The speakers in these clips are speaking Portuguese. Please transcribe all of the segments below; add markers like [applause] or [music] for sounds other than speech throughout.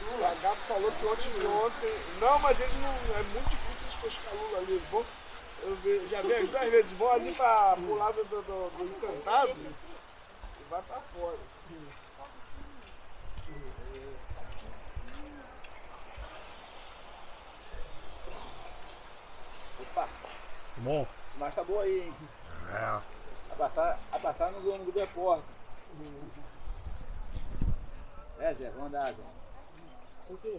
Não Gabi falou que ontem, ontem. Não, mas eles não. É muito difícil eles pescar lula ali. Vão. Eu vi- já vi as duas vezes, vão ali pra, pro lado do, do, do encantado e vai pra fora. Bom. mas tá boa aí, hein? É. Abraçar no dono do porta. É, Zé, vamos andar, Zé. O quê?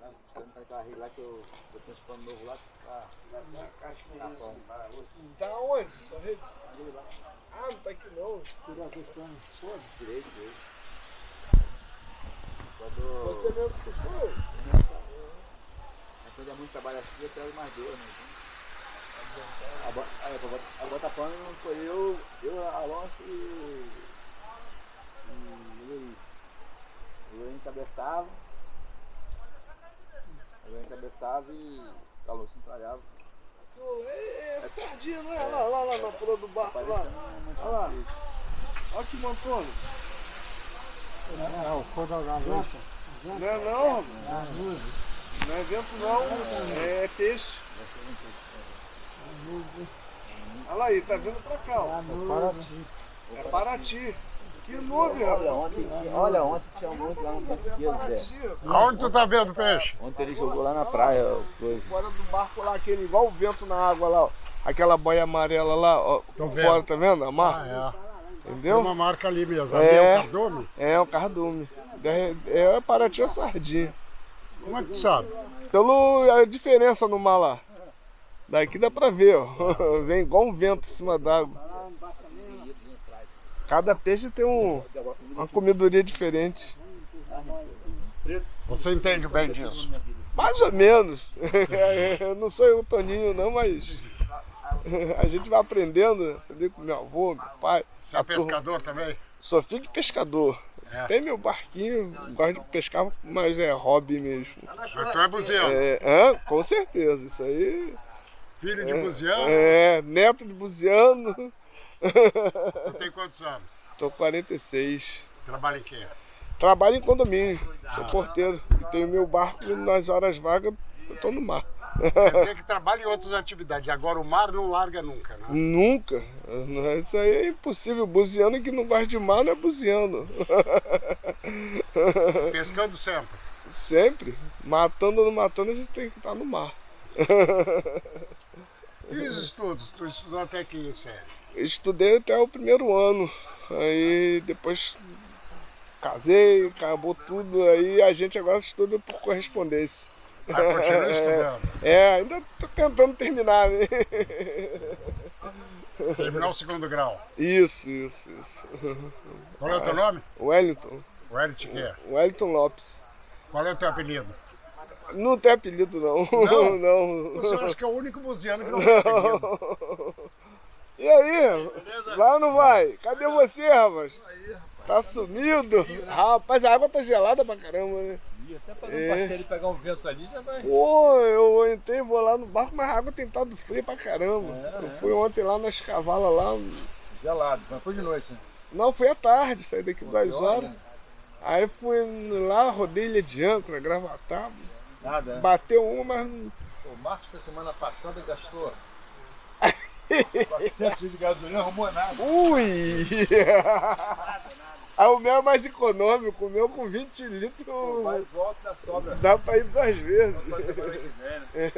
Lá, estamos pra aquela rede lá que eu eu tenho esse pano novo lá. Tá, tá bom. Tá onde? Sua rede? Ali lá. Ah, não tá aqui não. Direito, direito. Quando Você mesmo que foi? quando é muito trabalho assim, eu pego mais dois, né? A, bota- a bota pano não foi eu, eu, Alonso e. e Luiz. O Luiz encabeçava. O Luiz encabeçava e o Alonso entralhava. É, é sardinha, não é? Lá, lá, lá na pula do barco, lá. Olha lá. Olha que montona. É, o cor da gaveta. Não é não. Não é vento não, é peixe. Olha aí, tá vindo pra cá, ó. É Paraty. Que nuvem, Olha rapaz. ontem, olha ontem tinha muito lá no esquerdo, Zé. Paraty, Aonde tu tá vendo peixe? Ontem ele jogou lá na praia, ó, coisa. fora do barco lá, aquele igual o vento na água lá, ó. Aquela boia amarela lá, ó. Tô vendo. fora, tá vendo? A marca? Ah, é. Tem Entendeu? uma marca ali mesmo. Ali É. é o cardume? É, um cardume. É, é Paraty é sardinha. Como é que tu sabe? Pelo a diferença no mar lá. Daqui dá pra ver, ó. [laughs] Vem igual um vento em cima d'água. Cada peixe tem um, uma comidoria diferente. Você entende bem disso? Mais ou menos. [laughs] Eu não sou o Toninho não, mas [laughs] a gente vai aprendendo. Aprendi com meu avô, meu pai. Você é turma. pescador também? Sou filho de pescador. É. Tem meu barquinho, gosto de pescar, mas é hobby mesmo. Mas tu é buziano. É, com certeza, isso aí. Filho de buziano. É, neto de buziano. Tu tem quantos anos? Tô com 46. Trabalha em quê? Trabalho em condomínio, sou porteiro. Tenho meu barco e nas horas vagas eu tô no mar. Quer dizer que trabalha em outras atividades. Agora o mar não larga nunca, né? Nunca. Isso aí é impossível. Buziano que não gosta de mar não é buziano. Pescando sempre. Sempre. Matando ou não matando, a gente tem que estar no mar. E os estudos? Tu estudou até que série? Estudei até o primeiro ano. Aí depois casei, acabou tudo. Aí a gente agora estuda por correspondência. Ah, continua estudando. [laughs] É, ainda tô tentando terminar, né? [laughs] Terminar o segundo grau. Isso, isso, isso. Qual é o teu nome? Wellington. O Elite quê? Wellington Lopes. Qual é o teu apelido? Não tem apelido, não. Não? [laughs] Não. Você acha que é o único buziano que não tem apelido. E aí? Vai ou não vai? Cadê você, rapaz? Tá sumido? Rapaz, a água tá gelada pra caramba, né? Até pra dar É. um passeio e pegar um vento ali já vai. Pô, eu entrei, vou lá no barco, mas a água tem estado fria pra caramba. É, eu é. fui ontem lá nas cavalas lá. Gelado, mas foi de noite, né? Não, fui à tarde, saí daqui duas horas. hora? Aí fui lá, rodei ilha de âncora, gravatar. Nada, né? Bateu uma, mas não O Marcos, na semana passada, gastou [laughs] 400 litros de gasolina, arrumou nada. Ui! Aí [laughs] o meu é mais econômico, o meu com 20 Pô, litros vai e volta da sobra. dá pra ir duas vezes. Né? [laughs]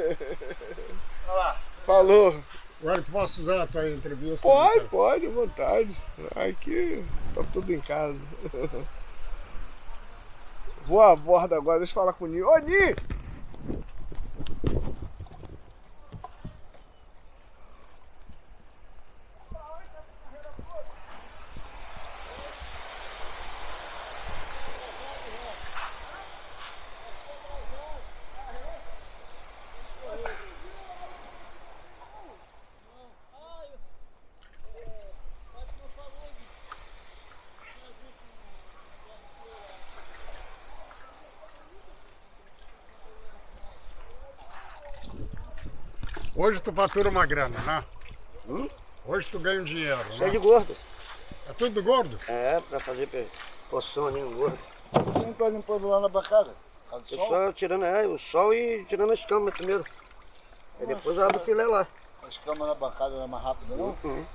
Olha lá. Falou. Agora tu posso usar a tua entrevista? Pode, pode, à vontade. Aqui tá tudo em casa. Vou à borda agora, deixa eu falar com o Ni. Ô Ni! ちょっと待って。Hoje tu fatura uma grana, né? Hum? Hoje tu ganha um dinheiro, Isso é né? de gordo. É tudo do gordo? É, pra fazer poção ali no gordo. Você não tá limpando lá na bancada? Tá Eu sol? só tirando é, o sol e tirando as camas primeiro. Aí depois eu abro o filé lá. As camas na bancada não é mais rápido não? Uhum.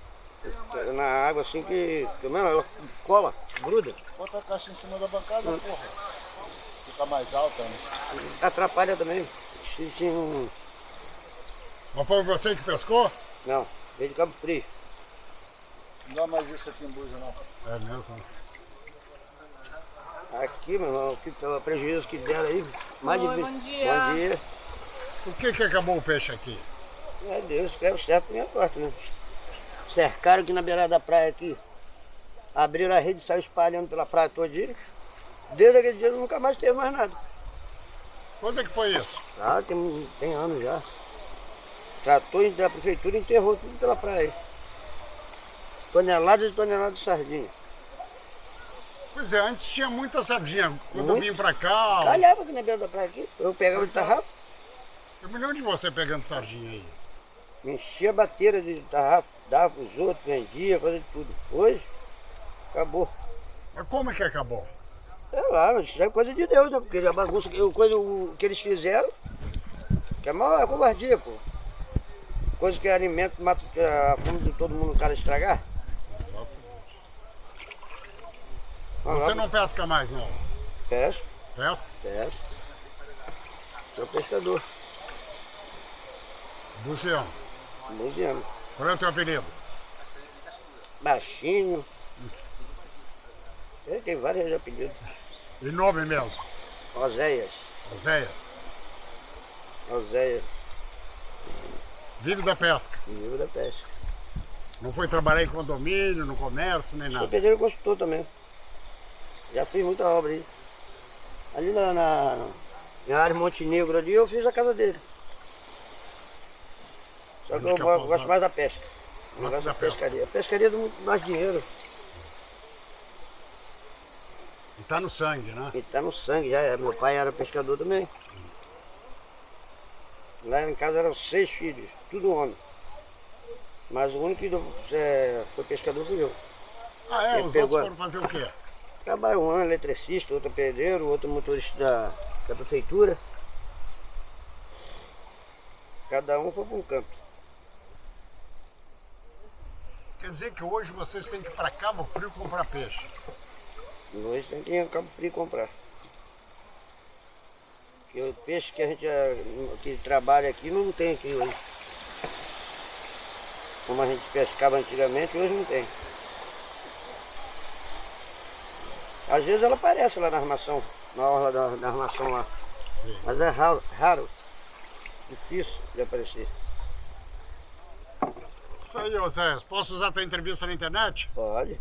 Na água assim que. Pelo menos ela cola, gruda. Bota a caixa em cima da bancada, porra. Fica mais alta, né? Atrapalha também. Se, se. Mas foi você que pescou? Não, veio de Cabo Frio. Não dá mais isso aqui em Buja não. É mesmo. Aqui, meu irmão, que pelo prejuízo que deram aí. Mais Oi, de bom dia. Bom dia. Por que que acabou o peixe aqui? É Deus, quero certo minha porta, né? Cercaram aqui na beirada da praia aqui. Abriram a rede e saiu espalhando pela praia todinha. Desde aquele dia nunca mais teve mais nada. Quando é que foi isso? Ah, tem, tem anos já. Trator da prefeitura enterrou tudo pela praia. Toneladas e toneladas de sardinha. Pois é, antes tinha muita sardinha. Quando eu Muito. vim pra cá, Calhava aqui na beira da praia aqui. Eu pegava de tarrafa, eu me lembro de você pegando sardinha aí. enchia a bateira de tarrafa, dava pros outros, vendia, de tudo. Hoje, acabou. Mas como é que acabou? É lá, isso é coisa de Deus, né? Porque a bagunça, que- coisa, o que eles fizeram, que é maior covardia, pô. Coisa que é alimento, mata a fome de todo mundo, o cara estragar. Olha Você não pesca mais, não? Pesca, Pesca? pesca. Sou pescador, Luciano, luziano. qual é o teu apelido? Baixinho. Ele tem vários apelidos. E nome mesmo? Oséias, Oséias. Oséias, Vive da pesca. livro da pesca. Não foi trabalhar em condomínio, no comércio, nem Sou nada. pedreiro e construtor também. Já fiz muita obra aí. Ali na, na, na área Montenegro ali eu fiz a casa dele. Só que eu pousado? gosto mais da pesca. Eu gosto da da pesca. pescaria. A pescaria dá muito mais dinheiro. E tá no sangue, né? E tá no sangue já. é. Meu pai era pescador também. Lá em casa eram seis filhos, tudo homem. Mas o único que é, foi pescador fui eu. Ah, é? Ele Os pegou outros a- foram fazer o quê? Trabalho um eletricista, outro pedreiro, outro motorista da, da prefeitura. Cada um foi para um canto. Quer dizer que hoje vocês têm que ir pra Cabo Frio comprar peixe. Hoje tem que ir em Cabo Frio comprar. O peixe que a gente eh, que trabalha aqui não tem aqui hoje. Como a gente pescava antigamente, hoje não tem. Às vezes ela aparece lá na armação, na orla da, da armação lá. Sim. Mas é raro, raro. Difícil de aparecer. Isso aí, Oséias. Posso usar tua entrevista na internet? Pode.